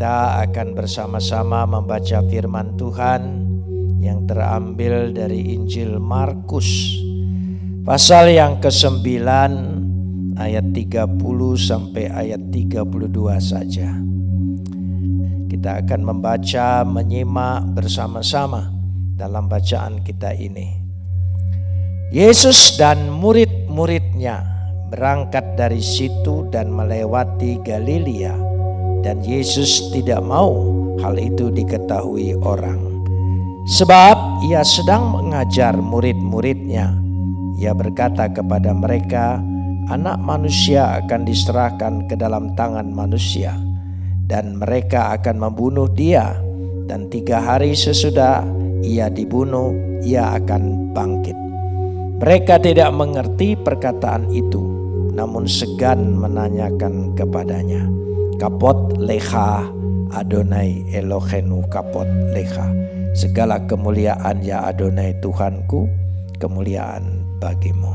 Kita akan bersama-sama membaca firman Tuhan yang terambil dari Injil Markus pasal yang ke-9 ayat 30 sampai ayat 32 saja. Kita akan membaca menyimak bersama-sama dalam bacaan kita ini. Yesus dan murid-muridnya berangkat dari situ dan melewati Galilea dan Yesus tidak mau hal itu diketahui orang. Sebab ia sedang mengajar murid-muridnya. Ia berkata kepada mereka, anak manusia akan diserahkan ke dalam tangan manusia. Dan mereka akan membunuh dia. Dan tiga hari sesudah ia dibunuh, ia akan bangkit. Mereka tidak mengerti perkataan itu, namun segan menanyakan kepadanya kapot leha Adonai Elohenu kapot leha. Segala kemuliaan ya Adonai Tuhanku, kemuliaan bagimu.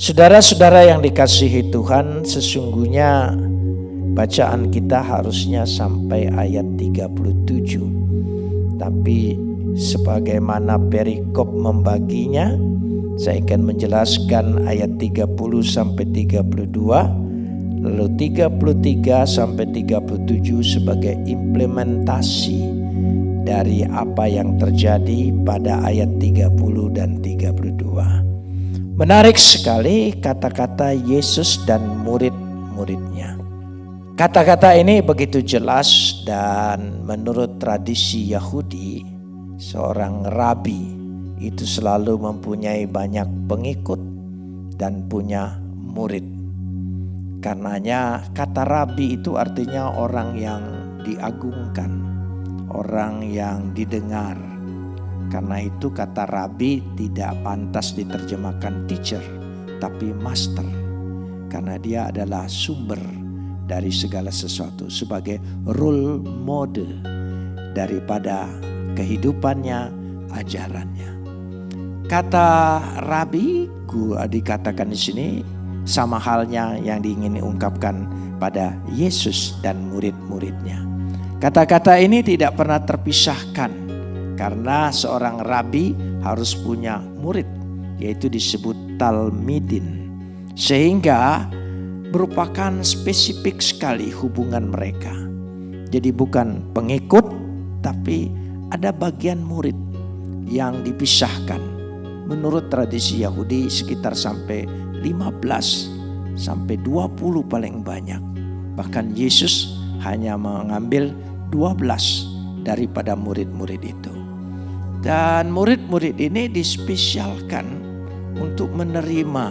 Saudara-saudara yang dikasihi Tuhan, sesungguhnya bacaan kita harusnya sampai ayat 37. Tapi sebagaimana perikop membaginya, saya akan menjelaskan ayat 30 sampai 32 lalu 33 sampai 37 sebagai implementasi dari apa yang terjadi pada ayat 30 dan 32. Menarik sekali kata-kata Yesus dan murid-muridnya. Kata-kata ini begitu jelas dan menurut tradisi Yahudi, seorang rabi itu selalu mempunyai banyak pengikut dan punya murid. Karenanya kata rabi itu artinya orang yang diagungkan, orang yang didengar. Karena itu kata rabi tidak pantas diterjemahkan teacher, tapi master. Karena dia adalah sumber dari segala sesuatu sebagai role model daripada kehidupannya, ajarannya. Kata rabi, dikatakan di sini sama halnya yang diingin ungkapkan pada Yesus dan murid-muridnya. Kata-kata ini tidak pernah terpisahkan karena seorang rabi harus punya murid yaitu disebut talmidin. Sehingga merupakan spesifik sekali hubungan mereka. Jadi bukan pengikut tapi ada bagian murid yang dipisahkan. Menurut tradisi Yahudi sekitar sampai 15 sampai 20 paling banyak. Bahkan Yesus hanya mengambil 12 daripada murid-murid itu. Dan murid-murid ini dispesialkan untuk menerima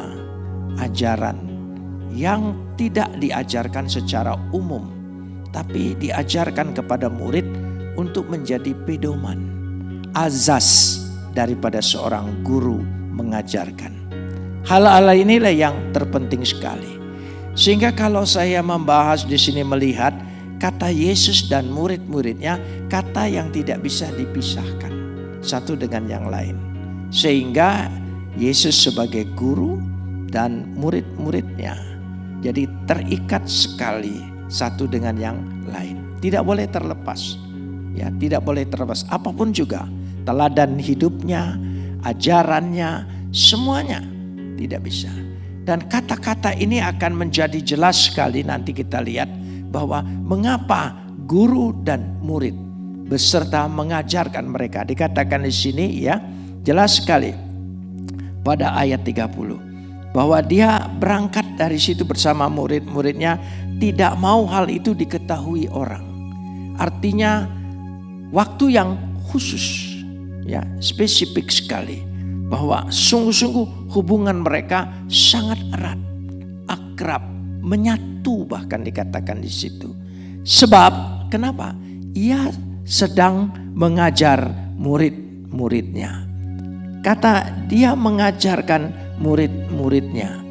ajaran yang tidak diajarkan secara umum. Tapi diajarkan kepada murid untuk menjadi pedoman. Azas daripada seorang guru mengajarkan. Hal-hal inilah yang terpenting sekali. Sehingga kalau saya membahas di sini melihat kata Yesus dan murid-muridnya kata yang tidak bisa dipisahkan satu dengan yang lain. Sehingga Yesus sebagai guru dan murid-muridnya jadi terikat sekali satu dengan yang lain. Tidak boleh terlepas. Ya, tidak boleh terlepas apa pun juga. Teladan hidupnya, ajarannya, semuanya tidak bisa. Dan kata-kata ini akan menjadi jelas sekali nanti kita lihat bahwa mengapa guru dan murid beserta mengajarkan mereka. Dikatakan di sini ya, jelas sekali pada ayat 30 bahwa dia berangkat dari situ bersama murid-muridnya tidak mau hal itu diketahui orang. Artinya waktu yang khusus ya, spesifik sekali bahwa sungguh-sungguh hubungan mereka sangat erat, akrab, menyatu bahkan dikatakan di situ. Sebab kenapa? Ia sedang mengajar murid-muridnya. Kata dia mengajarkan murid-muridnya.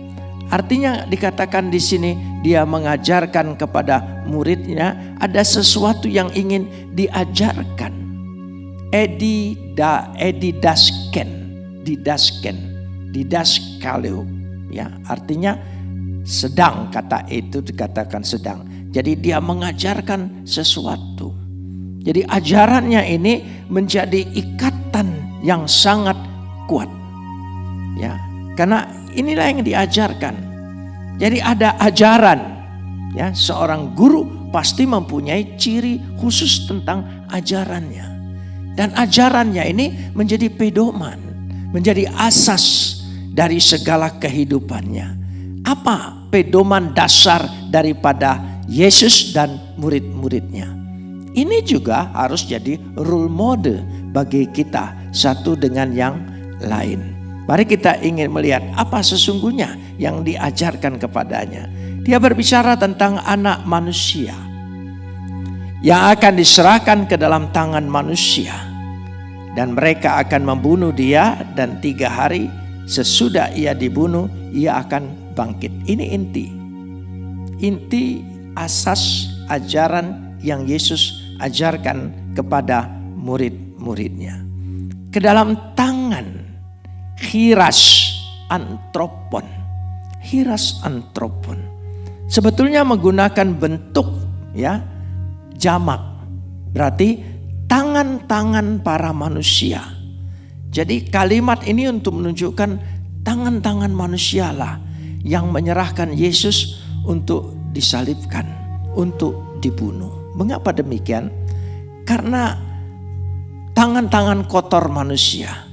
Artinya dikatakan di sini dia mengajarkan kepada muridnya ada sesuatu yang ingin diajarkan. Edi da edi dasken didasken, didaskaleu. Ya, artinya sedang kata itu dikatakan sedang. Jadi dia mengajarkan sesuatu. Jadi ajarannya ini menjadi ikatan yang sangat kuat. Ya, karena inilah yang diajarkan. Jadi ada ajaran. Ya, seorang guru pasti mempunyai ciri khusus tentang ajarannya. Dan ajarannya ini menjadi pedoman, menjadi asas dari segala kehidupannya. Apa pedoman dasar daripada Yesus dan murid-muridnya? Ini juga harus jadi role model bagi kita satu dengan yang lain. Mari kita ingin melihat apa sesungguhnya yang diajarkan kepadanya. Dia berbicara tentang anak manusia yang akan diserahkan ke dalam tangan manusia. Dan mereka akan membunuh dia dan tiga hari sesudah ia dibunuh ia akan bangkit. Ini inti. Inti asas ajaran yang Yesus ajarkan kepada murid-muridnya. Ke dalam tangan hiras antropon. Hiras antropon. Sebetulnya menggunakan bentuk ya jamak. Berarti tangan-tangan para manusia. Jadi kalimat ini untuk menunjukkan tangan-tangan manusialah yang menyerahkan Yesus untuk disalibkan, untuk dibunuh. Mengapa demikian? Karena tangan-tangan kotor manusia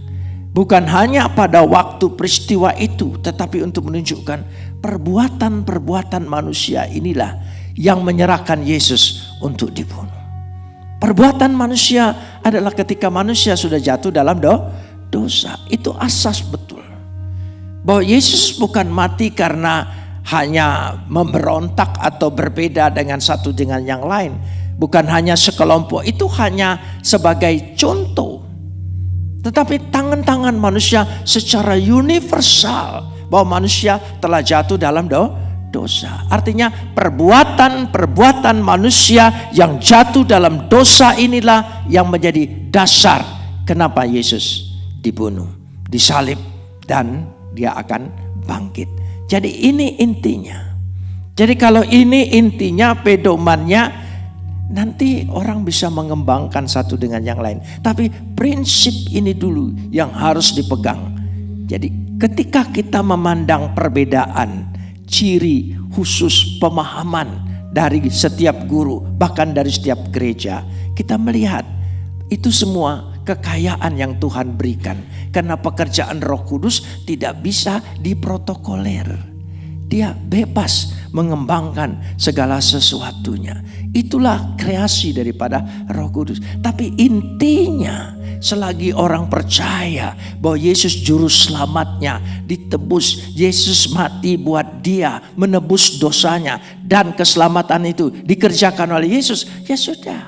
bukan hanya pada waktu peristiwa itu, tetapi untuk menunjukkan perbuatan-perbuatan manusia inilah yang menyerahkan Yesus untuk dibunuh. Perbuatan manusia adalah ketika manusia sudah jatuh dalam do, dosa. Itu asas betul. Bahwa Yesus bukan mati karena hanya memberontak atau berbeda dengan satu dengan yang lain. Bukan hanya sekelompok, itu hanya sebagai contoh. Tetapi tangan-tangan manusia secara universal bahwa manusia telah jatuh dalam do, dosa. Artinya perbuatan-perbuatan manusia yang jatuh dalam dosa inilah yang menjadi dasar kenapa Yesus dibunuh, disalib dan dia akan bangkit. Jadi ini intinya. Jadi kalau ini intinya pedomannya nanti orang bisa mengembangkan satu dengan yang lain. Tapi prinsip ini dulu yang harus dipegang. Jadi ketika kita memandang perbedaan, ciri khusus pemahaman dari setiap guru, bahkan dari setiap gereja, kita melihat itu semua kekayaan yang Tuhan berikan. Karena pekerjaan Roh Kudus tidak bisa diprotokoler. Dia bebas mengembangkan segala sesuatunya. Itulah kreasi daripada Roh Kudus. Tapi intinya, selagi orang percaya bahwa Yesus juru selamatnya ditebus, Yesus mati buat dia, menebus dosanya dan keselamatan itu dikerjakan oleh Yesus, ya sudah.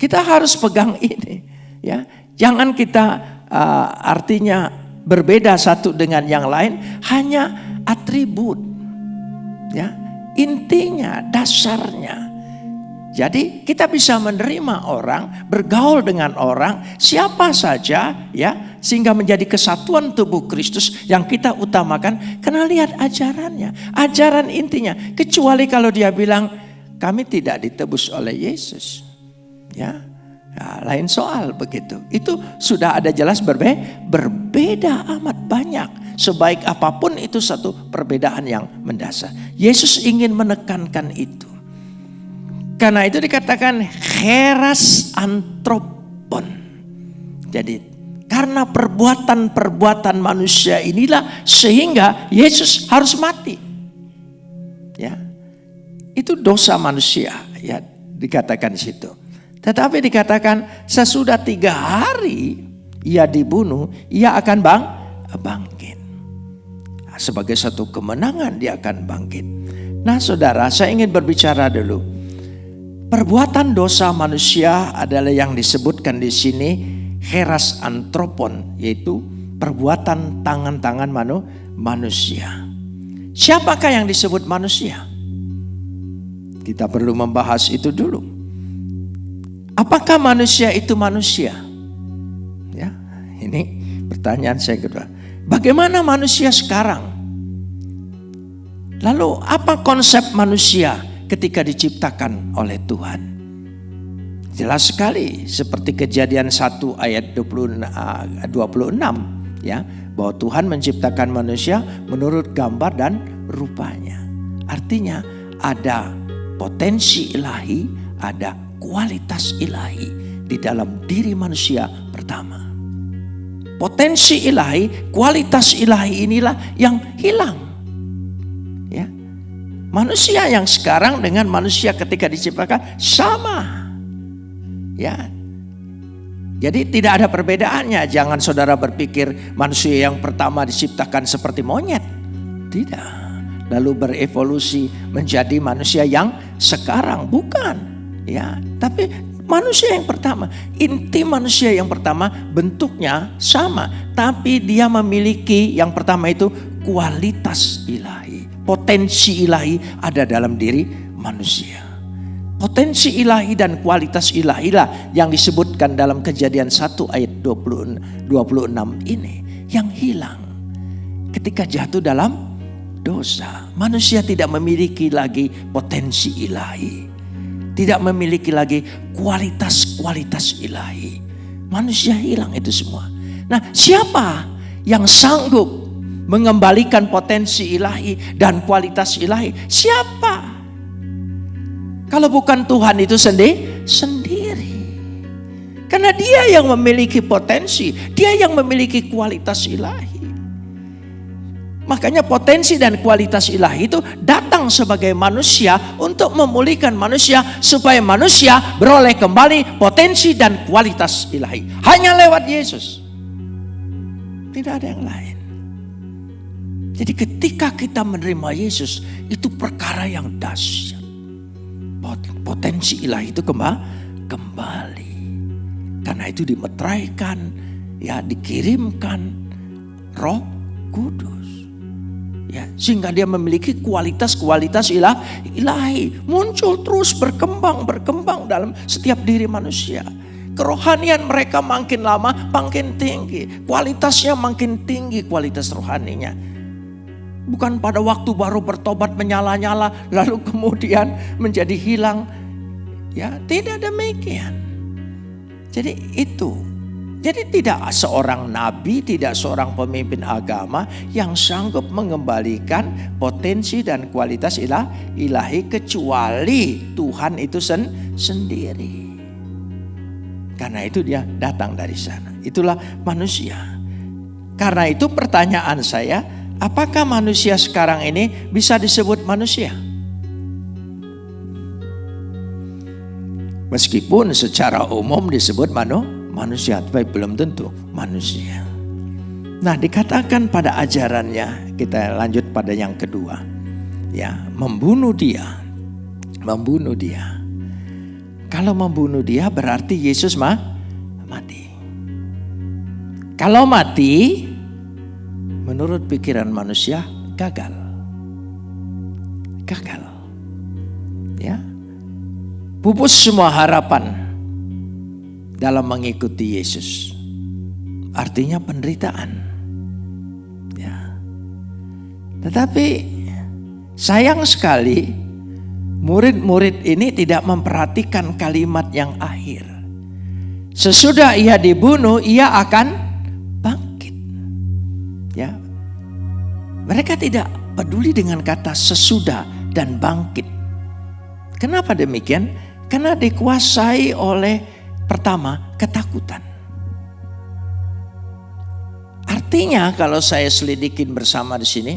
Kita harus pegang ini, ya. Jangan kita uh, artinya berbeda satu dengan yang lain, hanya atribut, ya. Intinya, dasarnya. Jadi kita bisa menerima orang, bergaul dengan orang, siapa saja ya, sehingga menjadi kesatuan tubuh Kristus yang kita utamakan karena lihat ajarannya. Ajaran intinya, kecuali kalau dia bilang kami tidak ditebus oleh Yesus. Ya, ya lain soal begitu. Itu sudah ada jelas berbe berbeda amat banyak. Sebaik apa pun itu satu perbedaan yang mendasar. Yesus ingin menekankan itu. Karena itu dikatakan heras antropon. Jadi karena perbuatan-perbuatan manusia inilah sehingga Yesus harus mati. Ya. Itu dosa manusia ya dikatakan di situ. Tetapi dikatakan sesudah tiga hari ia dibunuh, ia akan bang, bangkit. Sebagai satu kemenangan dia akan bangkit. Nah saudara saya ingin berbicara dulu. Perbuatan dosa manusia adalah yang disebutkan di sini heras antropon yaitu perbuatan tangan-tangan manu, manusia. Siapakah yang disebut manusia? Kita perlu membahas itu dulu. Apakah manusia itu manusia? Ya, ini pertanyaan saya kedua. Bagaimana manusia sekarang? Lalu apa konsep manusia ketika diciptakan oleh Tuhan. Jelas sekali seperti kejadian 1 ayat 26 ya bahwa Tuhan menciptakan manusia menurut gambar dan rupanya. Artinya ada potensi ilahi, ada kualitas ilahi di dalam diri manusia pertama. Potensi ilahi, kualitas ilahi inilah yang hilang. Manusia yang sekarang dengan manusia ketika diciptakan sama. Ya, jadi tidak ada perbedaannya. Jangan saudara berpikir manusia yang pertama diciptakan seperti monyet. Tidak. Lalu berevolusi menjadi manusia yang sekarang bukan. Ya, tapi manusia yang pertama, inti manusia yang pertama bentuknya sama, tapi dia memiliki yang pertama itu kualitas ilahi. Potensi ilahi ada dalam diri manusia. Potensi ilahi dan kualitas ilahi lah yang disebutkan dalam kejadian 1 ayat 20, 26 ini yang hilang. Ketika jatuh dalam dosa, manusia tidak memiliki lagi potensi ilahi. Tidak memiliki lagi kualitas-kualitas ilahi. Manusia hilang itu semua. Nah siapa yang sanggup mengembalikan potensi ilahi dan kualitas ilahi? Siapa? Kalau bukan Tuhan itu sendiri, sendiri. Karena dia yang memiliki potensi, dia yang memiliki kualitas ilahi. Makanya potensi dan kualitas ilahi itu datang sebagai manusia untuk memulihkan manusia supaya manusia beroleh kembali potensi dan kualitas ilahi. Hanya lewat Yesus. Tidak ada yang lain. Jadi ketika kita menerima Yesus itu perkara yang dahsyat potensi ilahi itu kembali. Karena itu dimeteraikan, ya dikirimkan roh kudus. Ya, sehingga dia memiliki kualitas-kualitas ilah, ilahi. Muncul terus berkembang, berkembang dalam setiap diri manusia. Kerohanian mereka makin lama makin tinggi. Kualitasnya makin tinggi kualitas rohaninya Bukan pada waktu baru bertobat menyala-nyala lalu kemudian menjadi hilang. Ya, tidak demikian. Jadi itu. Jadi tidak seorang nabi, tidak seorang pemimpin agama yang sanggup mengembalikan potensi dan kualitas ilah, ilahi kecuali Tuhan itu sen, sendiri. Karena itu dia datang dari sana. Itulah manusia. Karena itu pertanyaan saya, Apakah manusia sekarang ini bisa disebut manusia? Meskipun secara umum disebut manu, manusia, tapi belum tentu manusia. Nah dikatakan pada ajarannya, kita lanjut pada yang kedua. Ya, membunuh dia. Membunuh dia. Kalau membunuh dia berarti Yesus mah mati. Kalau mati menurut pikiran manusia gagal. Gagal. Ya. Pupus semua harapan dalam mengikuti Yesus. Artinya penderitaan. Ya. Tetapi sayang sekali murid-murid ini tidak memperhatikan kalimat yang akhir. Sesudah ia dibunuh, ia akan Ya. Mereka tidak peduli dengan kata sesudah dan bangkit. Kenapa demikian? Karena dikuasai oleh pertama ketakutan. Artinya kalau saya selidikin bersama di sini,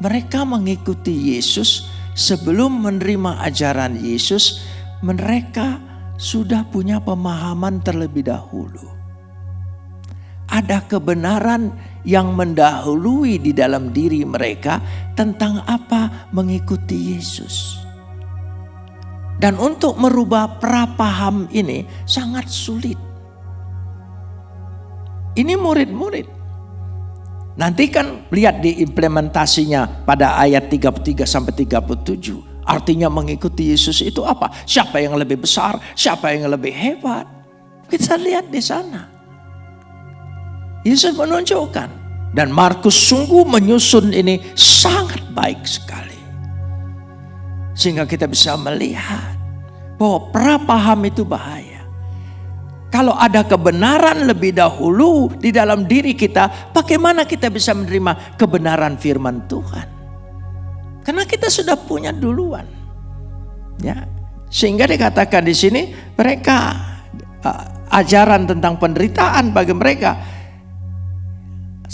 mereka mengikuti Yesus sebelum menerima ajaran Yesus, mereka sudah punya pemahaman terlebih dahulu. Ada kebenaran yang mendahului di dalam diri mereka tentang apa mengikuti Yesus. Dan untuk merubah prapaham ini sangat sulit. Ini murid-murid. Nanti kan lihat di implementasinya pada ayat 33 sampai 37. Artinya mengikuti Yesus itu apa? Siapa yang lebih besar? Siapa yang lebih hebat? Kita lihat di sana. Yesus menunjukkan. Dan Markus sungguh menyusun ini sangat baik sekali. Sehingga kita bisa melihat bahwa prapaham itu bahaya. Kalau ada kebenaran lebih dahulu di dalam diri kita, bagaimana kita bisa menerima kebenaran firman Tuhan? Karena kita sudah punya duluan. Ya. Sehingga dikatakan di sini mereka uh, ajaran tentang penderitaan bagi mereka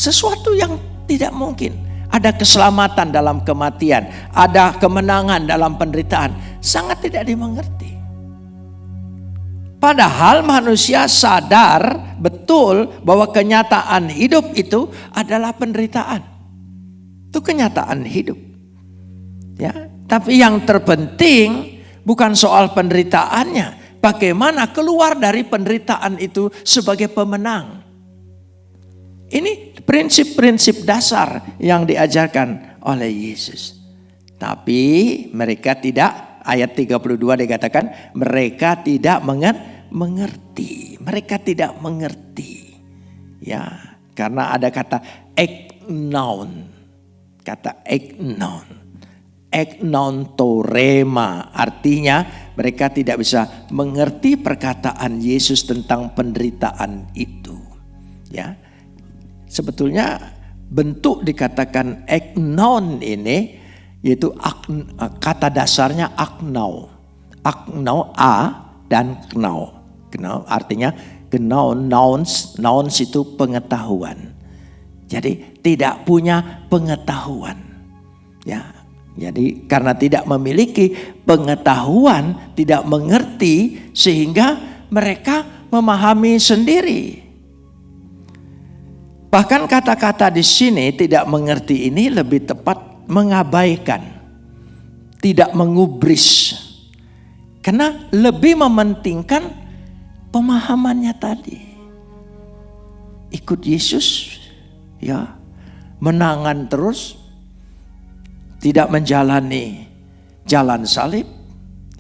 sesuatu yang tidak mungkin. Ada keselamatan dalam kematian, ada kemenangan dalam penderitaan, sangat tidak dimengerti. Padahal manusia sadar betul bahwa kenyataan hidup itu adalah penderitaan. Itu kenyataan hidup. Ya, tapi yang terpenting bukan soal penderitaannya, bagaimana keluar dari penderitaan itu sebagai pemenang. Ini prinsip-prinsip dasar yang diajarkan oleh Yesus. Tapi mereka tidak ayat 32 dikatakan mereka tidak mengerti. Mereka tidak mengerti. Ya, karena ada kata eknon. Kata eknon. Eknon torema artinya mereka tidak bisa mengerti perkataan Yesus tentang penderitaan itu. Ya. Sebetulnya bentuk dikatakan eknon ini yaitu ak, kata dasarnya aknau. Aknau a dan knau. Knau artinya knau nouns, nouns itu pengetahuan. Jadi tidak punya pengetahuan. Ya. Jadi karena tidak memiliki pengetahuan, tidak mengerti sehingga mereka memahami sendiri. Bahkan kata-kata di sini tidak mengerti ini lebih tepat mengabaikan, tidak mengubris. Karena lebih mementingkan pemahamannya tadi. Ikut Yesus, ya, menangan terus, tidak menjalani jalan salib,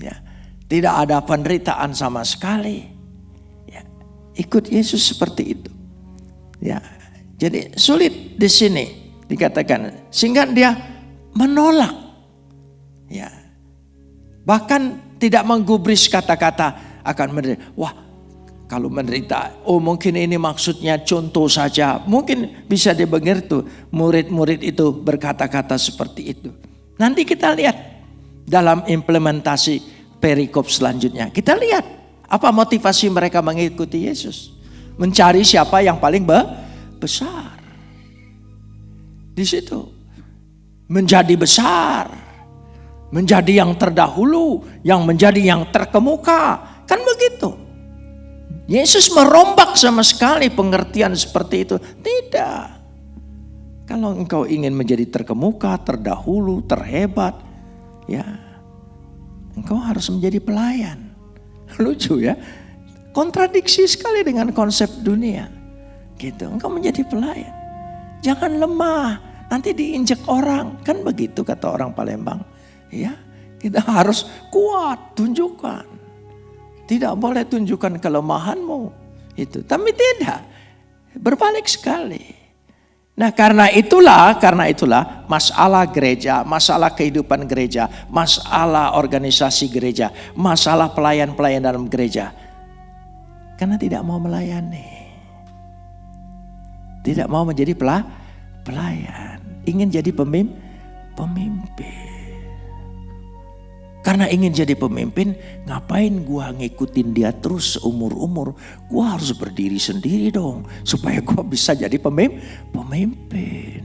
ya, tidak ada penderitaan sama sekali. Ya, ikut Yesus seperti itu. Ya, jadi sulit di sini dikatakan sehingga dia menolak. Ya. Bahkan tidak menggubris kata-kata akan menderita. Wah, kalau menderita, oh mungkin ini maksudnya contoh saja. Mungkin bisa dimengerti murid-murid itu berkata-kata seperti itu. Nanti kita lihat dalam implementasi perikop selanjutnya. Kita lihat apa motivasi mereka mengikuti Yesus. Mencari siapa yang paling besar. Di situ menjadi besar, menjadi yang terdahulu, yang menjadi yang terkemuka. Kan begitu. Yesus merombak sama sekali pengertian seperti itu. Tidak. Kalau engkau ingin menjadi terkemuka, terdahulu, terhebat, ya engkau harus menjadi pelayan. Lucu ya. Kontradiksi sekali dengan konsep dunia. Gitu, engkau menjadi pelayan. Jangan lemah, nanti diinjek orang. Kan begitu kata orang Palembang. Ya, kita harus kuat, tunjukkan. Tidak boleh tunjukkan kelemahanmu. Itu, tapi tidak. Berbalik sekali. Nah karena itulah, karena itulah masalah gereja, masalah kehidupan gereja, masalah organisasi gereja, masalah pelayan-pelayan dalam gereja. Karena tidak mau melayani. Tidak mau menjadi pelayan ingin jadi pemimpin. Karena ingin jadi pemimpin, ngapain gua ngikutin dia terus umur-umur? Gua harus berdiri sendiri dong, supaya gua bisa jadi pemimpin.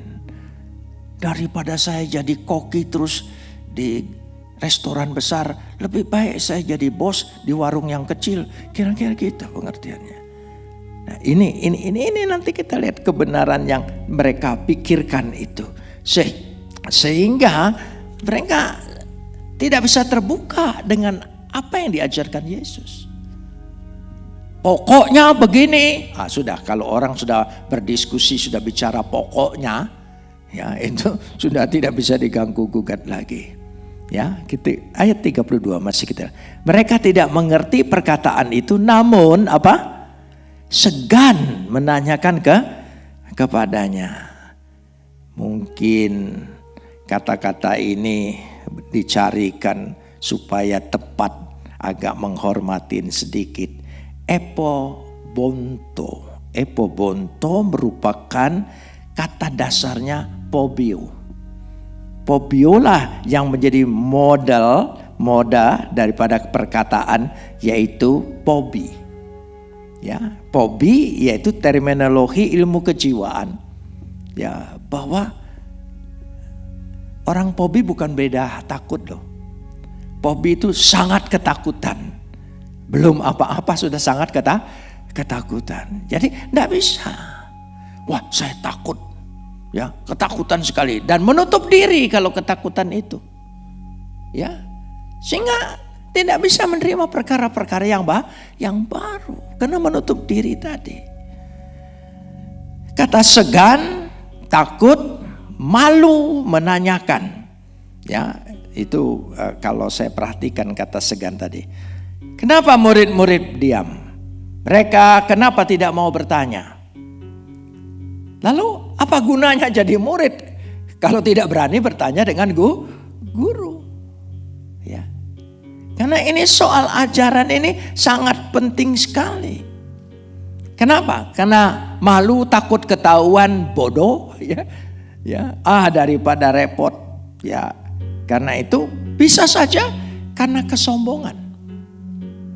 Daripada saya jadi koki terus di restoran besar, lebih baik saya jadi bos di warung yang kecil. Kira-kira gitu pengertiannya. Nah, ini ini ini ini nanti kita lihat kebenaran yang mereka pikirkan itu. Se sehingga mereka tidak bisa terbuka dengan apa yang diajarkan Yesus. Pokoknya begini, ah, sudah kalau orang sudah berdiskusi sudah bicara pokoknya, ya itu sudah tidak bisa diganggu gugat lagi. Ya, kita ayat 32 masih kita. Mereka tidak mengerti perkataan itu namun apa? Segan menanyakan ke kepadanya. Mungkin kata-kata ini dicarikan supaya tepat agak menghormatin sedikit. Epo bonto. Epo bonto merupakan kata dasarnya pobio. Pobiolah yang menjadi modal moda daripada perkataan yaitu pobi. Ya, pobi yaitu terminologi ilmu kejiwaan. Ya, bahwa orang pobi bukan beda takut loh. Pobi itu sangat ketakutan. Belum apa-apa sudah sangat kata ketakutan. Jadi tidak bisa. Wah saya takut. Ya ketakutan sekali. Dan menutup diri kalau ketakutan itu. Ya sehingga tidak bisa menerima perkara-perkara yang bah, yang baru karena menutup diri tadi. Kata segan, takut, malu menanyakan. Ya, itu uh, kalau saya perhatikan kata segan tadi. Kenapa murid-murid diam? Mereka kenapa tidak mau bertanya? Lalu apa gunanya jadi murid kalau tidak berani bertanya dengan gu, guru? Karena ini soal ajaran ini sangat penting sekali. Kenapa? Karena malu takut ketahuan bodoh ya. Ya, ah daripada repot ya karena itu bisa saja karena kesombongan.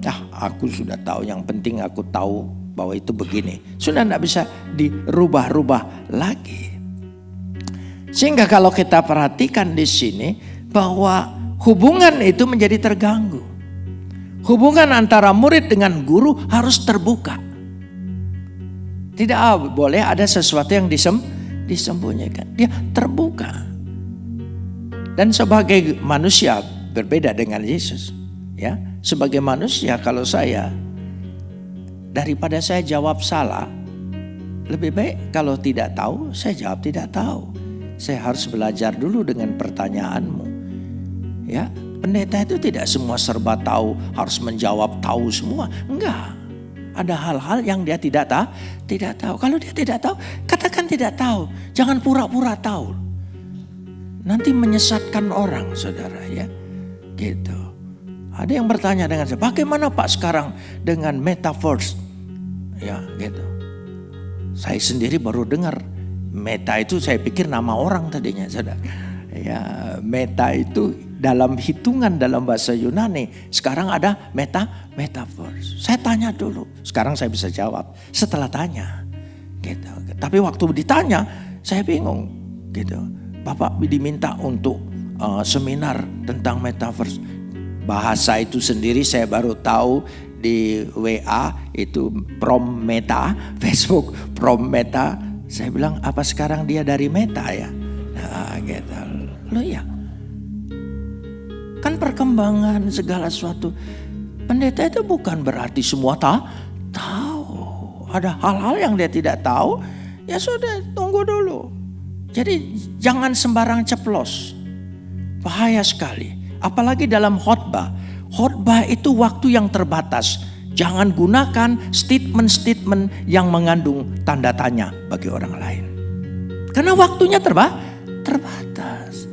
Nah, aku sudah tahu yang penting aku tahu bahwa itu begini. Sudah tidak bisa dirubah-rubah lagi. Sehingga kalau kita perhatikan di sini bahwa hubungan itu menjadi terganggu. Hubungan antara murid dengan guru harus terbuka. Tidak boleh ada sesuatu yang disem, disembunyikan. Dia terbuka. Dan sebagai manusia berbeda dengan Yesus. Ya, sebagai manusia kalau saya daripada saya jawab salah, lebih baik kalau tidak tahu saya jawab tidak tahu. Saya harus belajar dulu dengan pertanyaanmu. Ya, pendeta itu tidak semua serba tahu, harus menjawab tahu semua. Enggak. Ada hal-hal yang dia tidak tahu, tidak tahu. Kalau dia tidak tahu, katakan tidak tahu. Jangan pura-pura tahu. Nanti menyesatkan orang saudara ya. Gitu. Ada yang bertanya dengan saya, bagaimana Pak sekarang dengan metaverse? Ya gitu. Saya sendiri baru dengar meta itu saya pikir nama orang tadinya saudara. Ya meta itu dalam hitungan dalam bahasa Yunani sekarang ada meta metaverse. Saya tanya dulu, sekarang saya bisa jawab setelah tanya. Gitu. Tapi waktu ditanya saya bingung gitu. Bapak diminta untuk uh, seminar tentang metaverse. Bahasa itu sendiri saya baru tahu di WA itu prom meta, Facebook prom meta. Saya bilang apa sekarang dia dari meta ya? Nah, gitu. Lo ya. Kan perkembangan segala sesuatu. Pendeta itu bukan berarti semua tak tahu. Ada hal-hal yang dia tidak tahu, ya sudah tunggu dulu. Jadi jangan sembarang ceplos. Bahaya sekali. Apalagi dalam khotbah. Khotbah itu waktu yang terbatas. Jangan gunakan statement-statement yang mengandung tanda tanya bagi orang lain. Karena waktunya terba terbatas.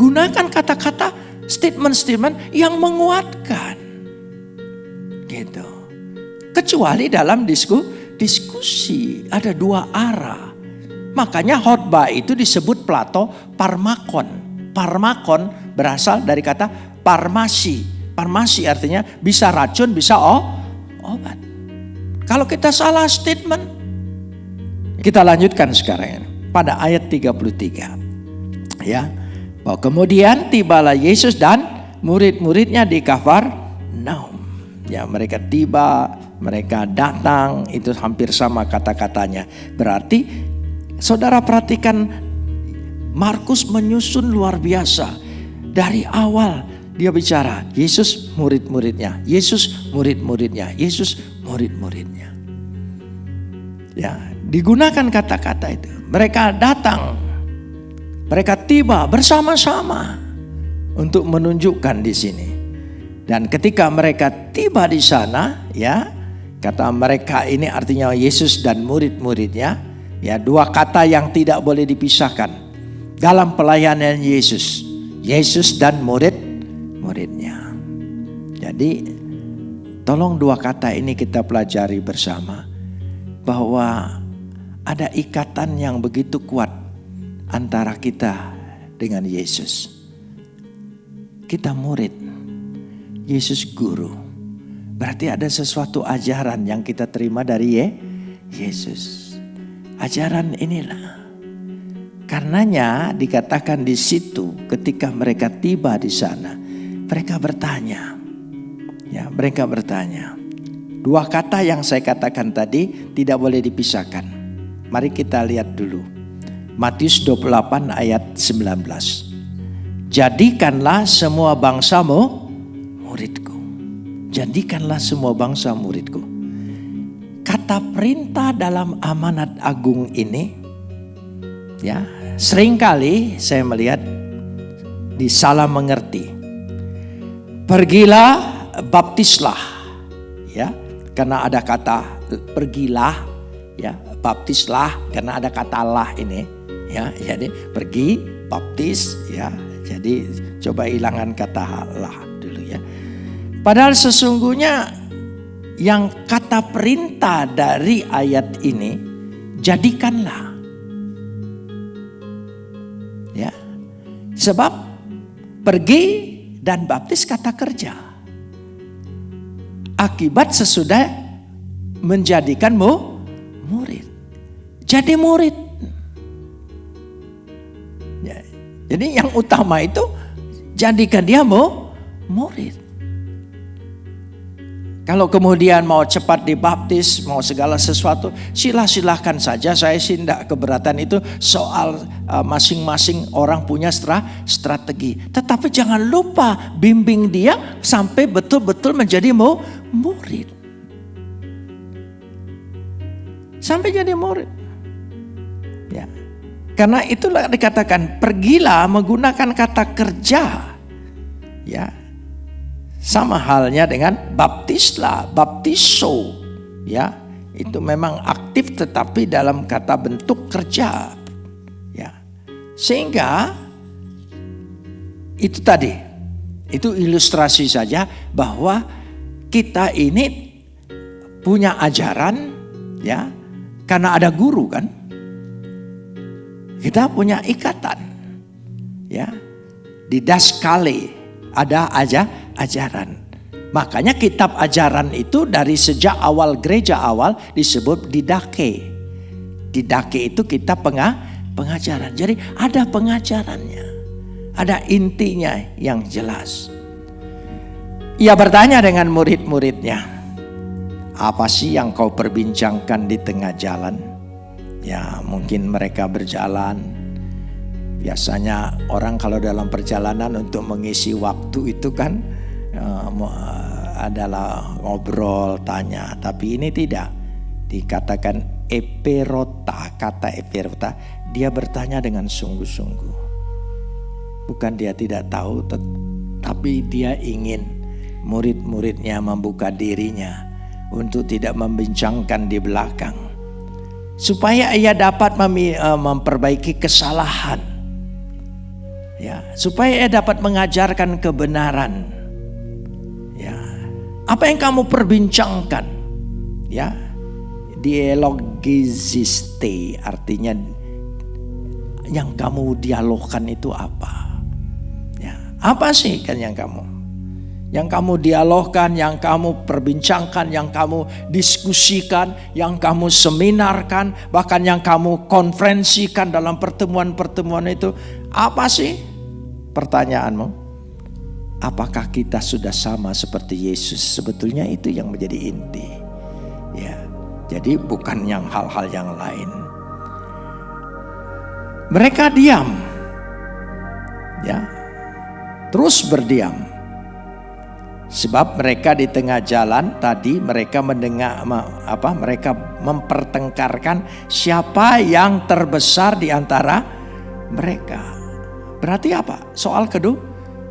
Gunakan kata-kata statement-statement yang menguatkan. Gitu. Kecuali dalam disku, diskusi ada dua arah. Makanya khotbah itu disebut Plato parmakon. Parmakon berasal dari kata parmasi. Parmasi artinya bisa racun, bisa oh, obat. Kalau kita salah statement, kita lanjutkan sekarang ini. Pada ayat 33. Ya. Bahwa kemudian tibalah Yesus dan murid-muridnya di Kafar Naum. Ya, mereka tiba, mereka datang, itu hampir sama kata-katanya. Berarti Saudara perhatikan Markus menyusun luar biasa. Dari awal dia bicara, Yesus murid-muridnya, Yesus murid-muridnya, Yesus murid-muridnya. Ya, digunakan kata-kata itu. Mereka datang, mereka tiba bersama-sama untuk menunjukkan di sini. Dan ketika mereka tiba di sana, ya, kata mereka ini artinya Yesus dan murid-muridnya, Ya, dua kata yang tidak boleh dipisahkan dalam pelayanan Yesus. Yesus dan murid-muridnya. Jadi tolong dua kata ini kita pelajari bersama bahwa ada ikatan yang begitu kuat antara kita dengan Yesus. Kita murid, Yesus guru. Berarti ada sesuatu ajaran yang kita terima dari Ye, Yesus. Ajaran inilah. Karenanya dikatakan di situ ketika mereka tiba di sana, mereka bertanya. Ya, mereka bertanya. Dua kata yang saya katakan tadi tidak boleh dipisahkan. Mari kita lihat dulu. Matius 28 ayat 19. Jadikanlah semua bangsamu muridku. Jadikanlah semua bangsa muridku. Kata perintah dalam amanat agung ini ya, sering kali saya melihat disalah mengerti. Pergilah baptislah ya karena ada kata pergilah ya baptislah karena ada kata lah ini ya jadi pergi baptis ya. Jadi coba hilangkan kata lah dulu ya. Padahal sesungguhnya yang kata perintah dari ayat ini jadikanlah. Ya. Sebab pergi dan baptis kata kerja. Akibat sesudah menjadikanmu murid. Jadi murid. Jadi yang utama itu jadikan dia mau murid. Kalau kemudian mau cepat dibaptis, mau segala sesuatu, silah-silahkan saja. Saya sih tidak keberatan itu soal uh, masing-masing orang punya strategi. Tetapi jangan lupa bimbing dia sampai betul-betul menjadi mau murid. Sampai jadi murid. Karena itulah dikatakan pergilah menggunakan kata kerja. Ya, sama halnya dengan baptislah, baptiso. Ya, itu memang aktif tetapi dalam kata bentuk kerja. Ya. Sehingga itu tadi itu ilustrasi saja bahwa kita ini punya ajaran ya karena ada guru kan. Kita punya ikatan. Ya. Di daskale ada aja ajaran. Makanya kitab ajaran itu dari sejak awal gereja awal disebut didake. Didake itu kitab pengah, pengajaran. Jadi ada pengajarannya. Ada intinya yang jelas. Ia bertanya dengan murid-muridnya. Apa sih yang kau perbincangkan di tengah jalan? Ya mungkin mereka berjalan Biasanya orang kalau dalam perjalanan untuk mengisi waktu itu kan uh, adalah ngobrol, tanya. Tapi ini tidak. Dikatakan eperota, kata eperota, dia bertanya dengan sungguh-sungguh. Bukan dia tidak tahu, tapi dia ingin murid-muridnya membuka dirinya untuk tidak membincangkan di belakang. Supaya ia dapat eh, memperbaiki kesalahan. Ya, supaya ia dapat mengajarkan kebenaran apa yang kamu perbincangkan? Ya, dialogiziste artinya yang kamu dialogkan itu apa? Ya, apa sih kan yang kamu? Yang kamu dialogkan, yang kamu perbincangkan, yang kamu diskusikan, yang kamu seminarkan, bahkan yang kamu konferensikan dalam pertemuan-pertemuan itu, apa sih pertanyaanmu? apakah kita sudah sama seperti Yesus? Sebetulnya itu yang menjadi inti. Ya. Jadi bukan yang hal-hal yang lain. Mereka diam. Ya. Terus berdiam. Sebab mereka di tengah jalan tadi mereka mendengar apa mereka mempertengkarkan siapa yang terbesar di antara mereka. Berarti apa? Soal kedua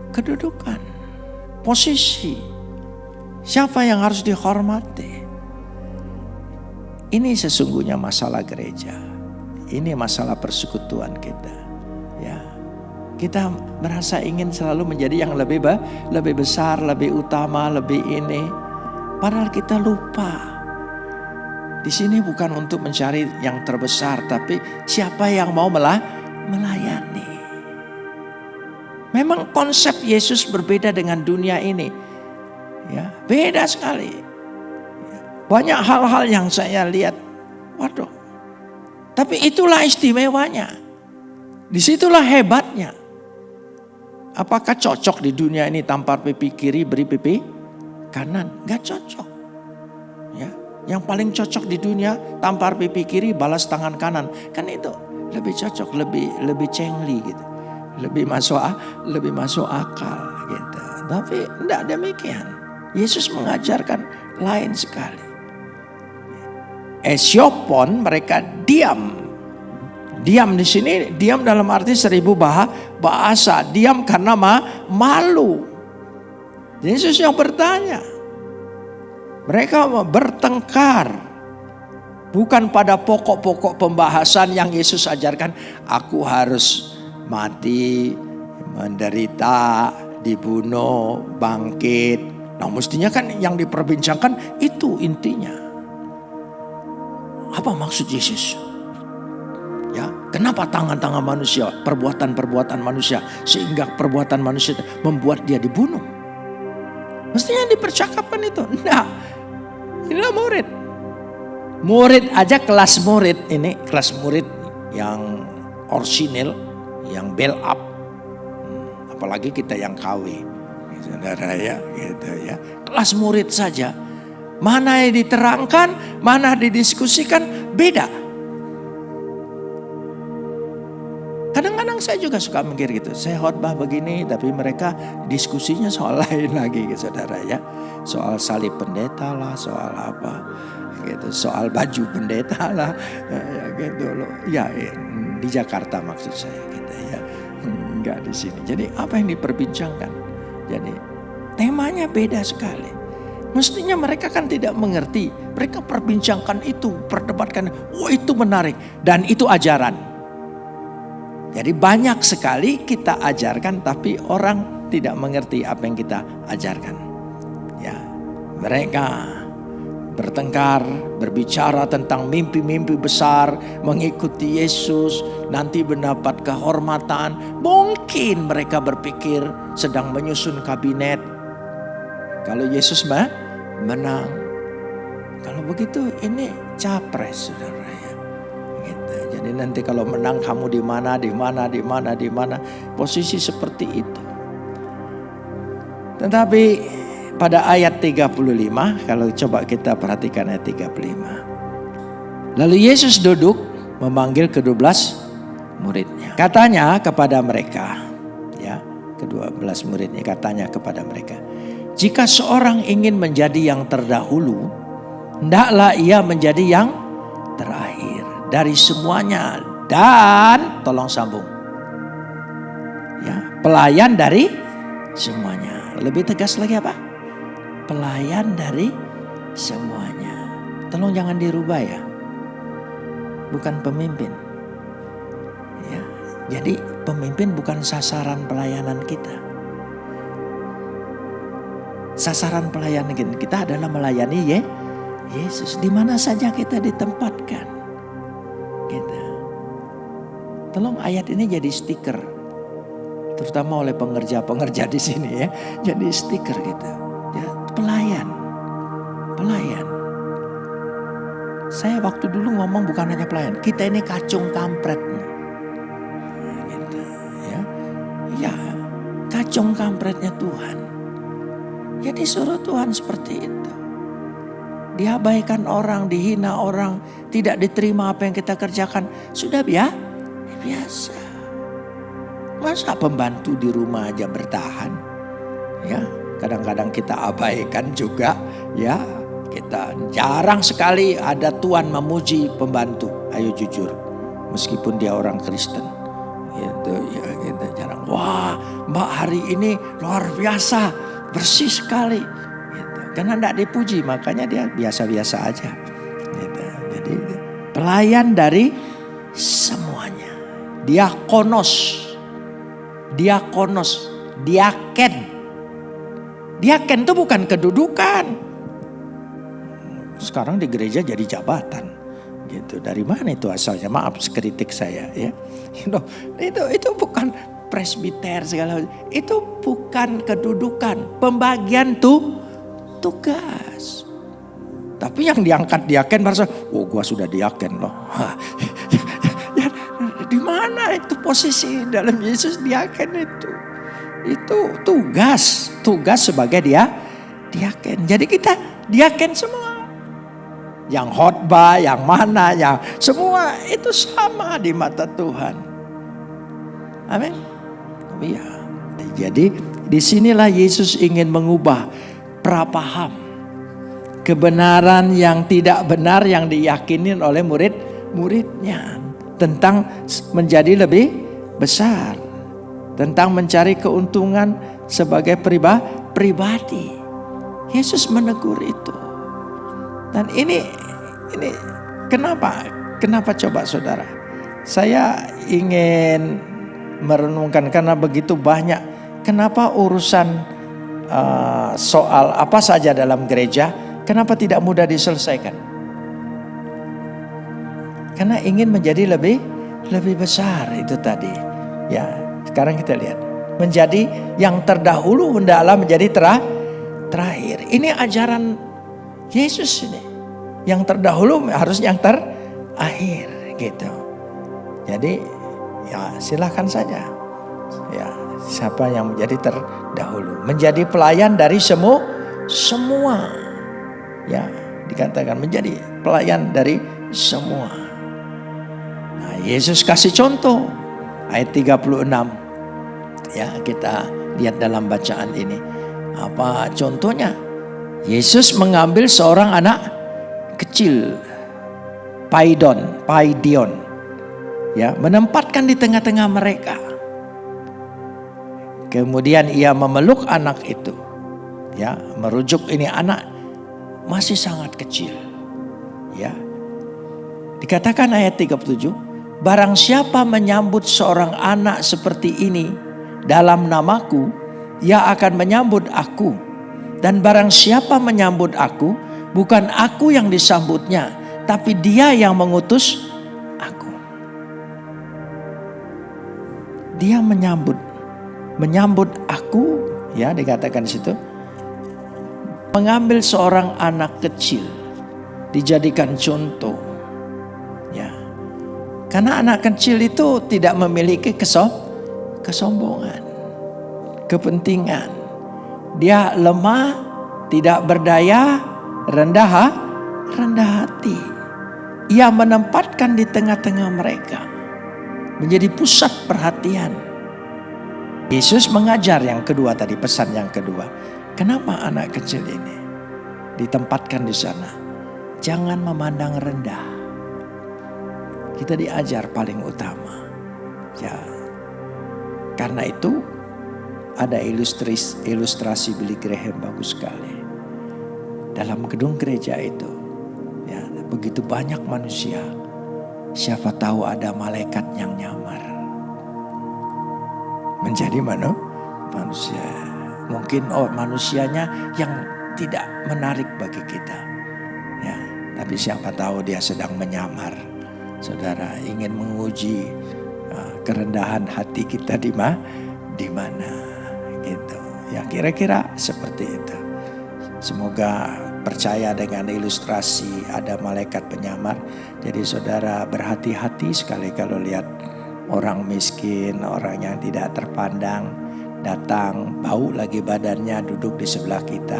kedudukan, posisi. Siapa yang harus dihormati? Ini sesungguhnya masalah gereja. Ini masalah persekutuan kita. Kita merasa ingin selalu menjadi yang lebih lebih besar, lebih utama, lebih ini. Padahal kita lupa. Di sini bukan untuk mencari yang terbesar, tapi siapa yang mau melah, melayani. Memang konsep Yesus berbeda dengan dunia ini. Ya, beda sekali. Banyak hal-hal yang saya lihat, waduh. Tapi itulah istimewanya. Di situlah hebatnya. Apakah cocok di dunia ini tampar pipi kiri beri pipi kanan? Gak cocok. Ya, yang paling cocok di dunia tampar pipi kiri balas tangan kanan. Kan itu lebih cocok, lebih lebih cengli gitu. Lebih masuk lebih masuk akal gitu. Tapi tidak demikian. Yesus mengajarkan lain sekali. Esiopon mereka diam Diam di sini, diam dalam arti seribu bahasa. Diam karena ma, malu. Yesus yang bertanya. Mereka bertengkar. Bukan pada pokok-pokok pembahasan yang Yesus ajarkan. Aku harus mati, menderita, dibunuh, bangkit. Nah mestinya kan yang diperbincangkan itu intinya. Apa maksud Yesus? Kenapa tangan-tangan manusia, perbuatan-perbuatan manusia sehingga perbuatan manusia membuat dia dibunuh? Mestinya dipercakapkan itu. Nah, inilah murid. Murid aja kelas murid ini kelas murid yang orsinil, yang bel up. Hmm, apalagi kita yang KW. Saudara ya, gitu ya. Kelas murid saja. Mana yang diterangkan, mana didiskusikan, beda. Saya juga suka mikir gitu. Saya khotbah begini tapi mereka diskusinya soal lain lagi gitu saudara ya. Soal salib pendeta lah, soal apa gitu. Soal baju pendeta lah ya, gitu loh. Ya, di Jakarta maksud saya gitu ya. Enggak di sini. Jadi apa yang diperbincangkan? Jadi temanya beda sekali. Mestinya mereka kan tidak mengerti. Mereka perbincangkan itu, perdebatkan. Oh itu menarik. Dan itu ajaran. Jadi banyak sekali kita ajarkan tapi orang tidak mengerti apa yang kita ajarkan. Ya, mereka bertengkar, berbicara tentang mimpi-mimpi besar, mengikuti Yesus, nanti mendapat kehormatan. Mungkin mereka berpikir sedang menyusun kabinet. Kalau Yesus mah menang. Kalau begitu ini capres saudara ya. Jadi nanti kalau menang kamu di mana, di mana, di mana, di mana. Posisi seperti itu. Tetapi pada ayat 35, kalau coba kita perhatikan ayat 35. Lalu Yesus duduk memanggil ke-12 muridnya. Katanya kepada mereka, ya, ke-12 muridnya katanya kepada mereka. Jika seorang ingin menjadi yang terdahulu, hendaklah ia menjadi yang terakhir dari semuanya dan tolong sambung. Ya, pelayan dari semuanya. Lebih tegas lagi apa? Pelayan dari semuanya. Tolong jangan dirubah ya. Bukan pemimpin. Ya. Jadi pemimpin bukan sasaran pelayanan kita. Sasaran pelayanan kita adalah melayani ya Yesus di mana saja kita ditempatkan. Tolong ayat ini jadi stiker. Terutama oleh pengerja-pengerja di sini ya. Jadi stiker gitu. Ya, pelayan. Pelayan. Saya waktu dulu ngomong bukan hanya pelayan. Kita ini kacung kampret. Gitu, ya. ya, kacung kampretnya Tuhan. Ya disuruh Tuhan seperti itu. Diabaikan orang, dihina orang, tidak diterima apa yang kita kerjakan. Sudah ya, biasa. Masa pembantu di rumah aja bertahan? Ya, kadang-kadang kita abaikan juga, ya. Kita jarang sekali ada tuan memuji pembantu. Ayo jujur, meskipun dia orang Kristen. Gitu, ya kita jarang. Wah, Mbak hari ini luar biasa, bersih sekali. Karena tidak dipuji, makanya dia biasa-biasa aja. Gitu. Jadi pelayan dari semua diakonos. diakonos, diaken. Diaken itu bukan kedudukan. Sekarang di gereja jadi jabatan. Gitu. Dari mana itu asalnya? Maaf kritik saya ya. Itu itu, itu bukan presbiter segala itu bukan kedudukan, pembagian tuh tugas. Tapi yang diangkat diaken merasa, oh gua sudah diaken loh. ya, di mana itu posisi dalam Yesus diaken itu? Itu tugas, tugas sebagai dia diaken. Jadi kita diaken semua. Yang khotbah, yang mana, yang semua itu sama di mata Tuhan. Amin. Iya. Jadi di sinilah Yesus ingin mengubah prapaham. Kebenaran yang tidak benar yang diyakini oleh murid-muridnya. Tentang menjadi lebih besar. Tentang mencari keuntungan sebagai pribadi. Yesus menegur itu. Dan ini ini kenapa? Kenapa coba saudara? Saya ingin merenungkan karena begitu banyak. Kenapa urusan uh, soal apa saja dalam gereja, kenapa tidak mudah diselesaikan? Karena ingin menjadi lebih lebih besar itu tadi. Ya, sekarang kita lihat. Menjadi yang terdahulu hendaklah menjadi ter terakhir. Ini ajaran Yesus ini. Yang terdahulu harus yang terakhir gitu. Jadi ya silahkan saja. Ya, siapa yang menjadi terdahulu, menjadi pelayan dari semua semua. Ya, dikatakan menjadi pelayan dari semua. Nah, Yesus kasih contoh ayat 36. Ya, kita lihat dalam bacaan ini. Apa contohnya? Yesus mengambil seorang anak kecil Paidon, Paidion ya menempatkan di tengah-tengah mereka. Kemudian ia memeluk anak itu. Ya, merujuk ini anak masih sangat kecil. Ya. Dikatakan ayat 37, barang siapa menyambut seorang anak seperti ini dalam namaku, ia akan menyambut aku. Dan barang siapa menyambut aku, bukan aku yang disambutnya, tapi dia yang mengutus dia menyambut menyambut aku ya dikatakan di situ. Mengambil seorang anak kecil dijadikan contoh ya. Karena anak kecil itu tidak memiliki kesom kesombongan kepentingan. Dia lemah tidak berdaya rendah rendah hati. Ia menempatkan di tengah-tengah mereka menjadi pusat perhatian. Yesus mengajar yang kedua tadi, pesan yang kedua. Kenapa anak kecil ini ditempatkan di sana? Jangan memandang rendah. Kita diajar paling utama. Ya. Karena itu ada ilustrasi, ilustrasi Billy Graham bagus sekali. Dalam gedung gereja itu, ya, begitu banyak manusia Siapa tahu ada malaikat yang nyamar. Menjadi mana? Manusia. Mungkin oh manusianya yang tidak menarik bagi kita. Ya, tapi siapa tahu dia sedang menyamar. Saudara ingin menguji uh, kerendahan hati kita di mana? Di mana? Gitu. Ya kira-kira seperti itu. Semoga percaya dengan ilustrasi ada malaikat penyamar. Jadi saudara berhati-hati sekali kalau lihat orang miskin, orang yang tidak terpandang datang, bau lagi badannya duduk di sebelah kita.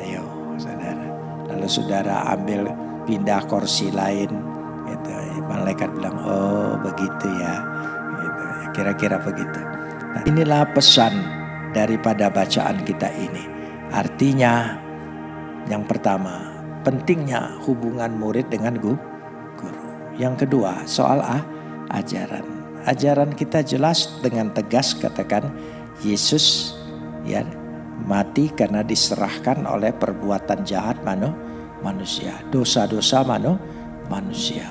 Ayo saudara. Lalu saudara ambil pindah kursi lain. Gitu. Malaikat bilang, oh begitu ya. Gitu. Kira-kira begitu. Nah, inilah pesan daripada bacaan kita ini. Artinya yang pertama, pentingnya hubungan murid dengan guru. Yang kedua, soal ah, ajaran. Ajaran kita jelas dengan tegas katakan Yesus ya mati karena diserahkan oleh perbuatan jahat manu, manusia. Dosa-dosa manu, manusia.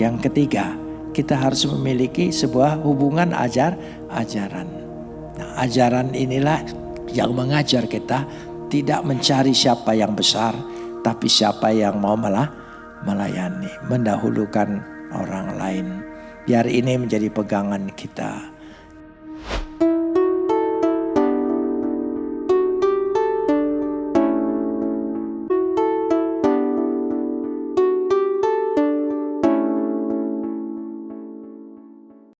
Yang ketiga, kita harus memiliki sebuah hubungan ajar ajaran. Nah, ajaran inilah yang mengajar kita tidak mencari siapa yang besar, tapi siapa yang mau malah melayani, mendahulukan orang lain. Biar ini menjadi pegangan kita.